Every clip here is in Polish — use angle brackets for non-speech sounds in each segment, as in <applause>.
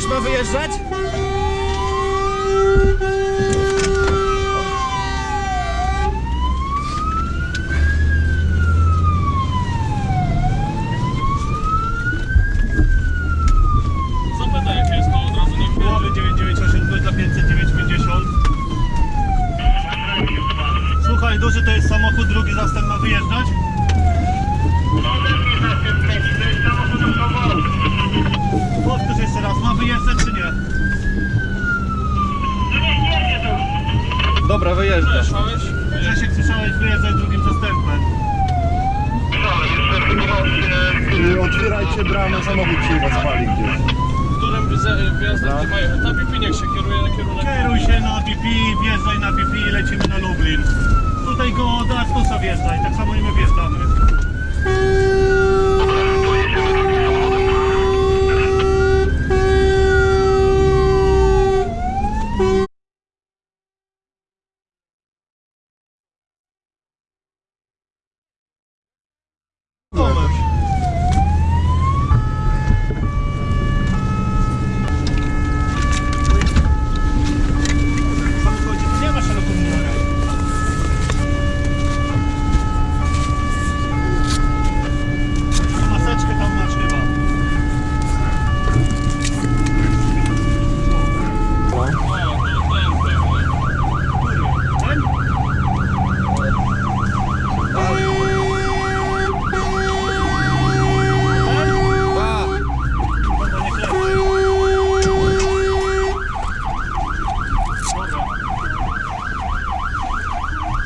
też ma wyjeżdżać? Zapytaj jakie jest to od razu nie Połowy 998 dla 509,50. Słuchaj, duży to jest samochód, drugi zastęp ma wyjeżdżać? Powtórz jeszcze raz, ma wyjeżdżać czy nie? Dobra, wyjeżdża. Słyszałeś? Grzesiek, słyszałeś wyjeżdżać drugim zastępem. Otwierajcie bramę, samochód się was pali gdzieś. Którym wze- wjazdem gdzie mają? Na BP niech się kieruje na kierunek. Kieruj się na BP, wjeżdżaj na BP i lecimy na Lublin. Tutaj do Astusa wjeżdżaj, tak samo i my wjeżdżamy. Tomasz. Samochodzie nie ma szeroko numerek. Maseczkę tam masz chyba. Ten? Ten? Pa! Dobra, niech leci. Dobra.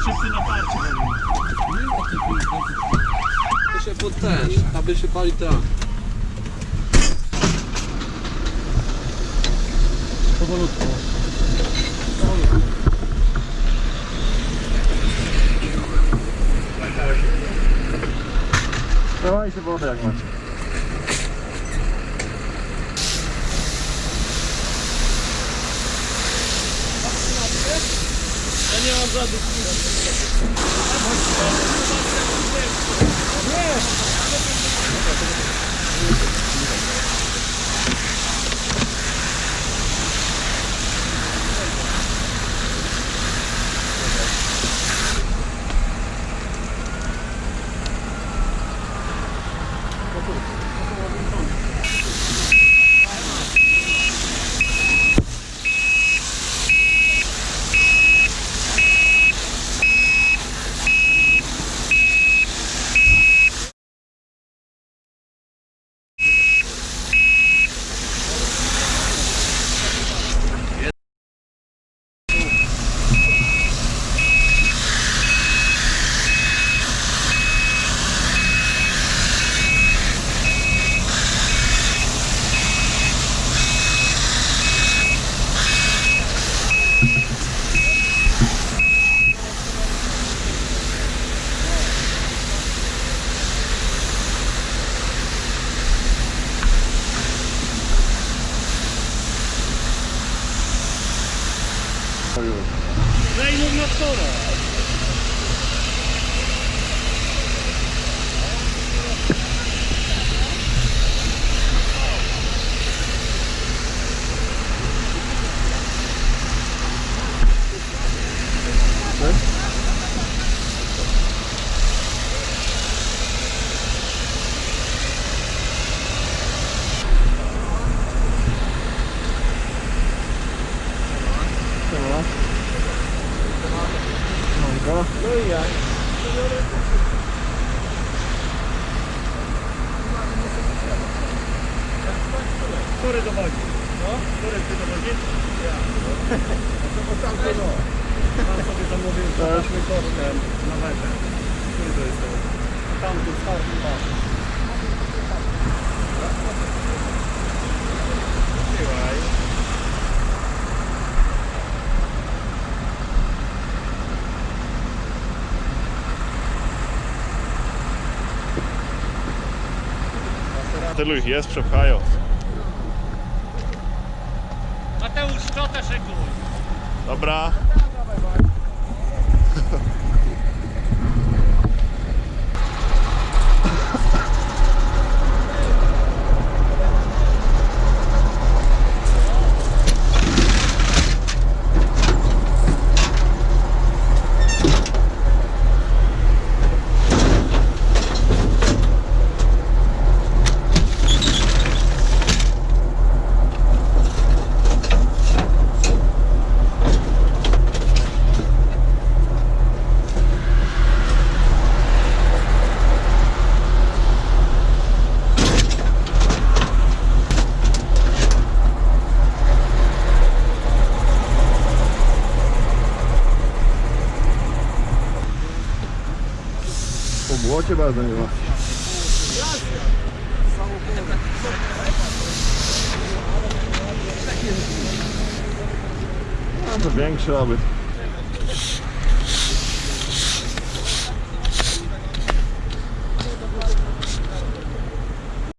Wszyscy na tarczy robimy. To się pod ten, aby się pali ta. Powolutku. Dawajcie wodę jak macie. Ja nie mam żadnych そういう。ラインにっそ Zajmów na wtorek. Który dowodzi? No? Który ty dowodzi? Ja. <laughs> No to tamto no. Pan sobie zamówił podażmy kosztem na metę. Który to jest to? Tamty, starszy pan. Tylu ich jest, przepchają. Mateusz, co też szykuj? Dobra. Proszę bardzo, nie ma. A to większy obyt.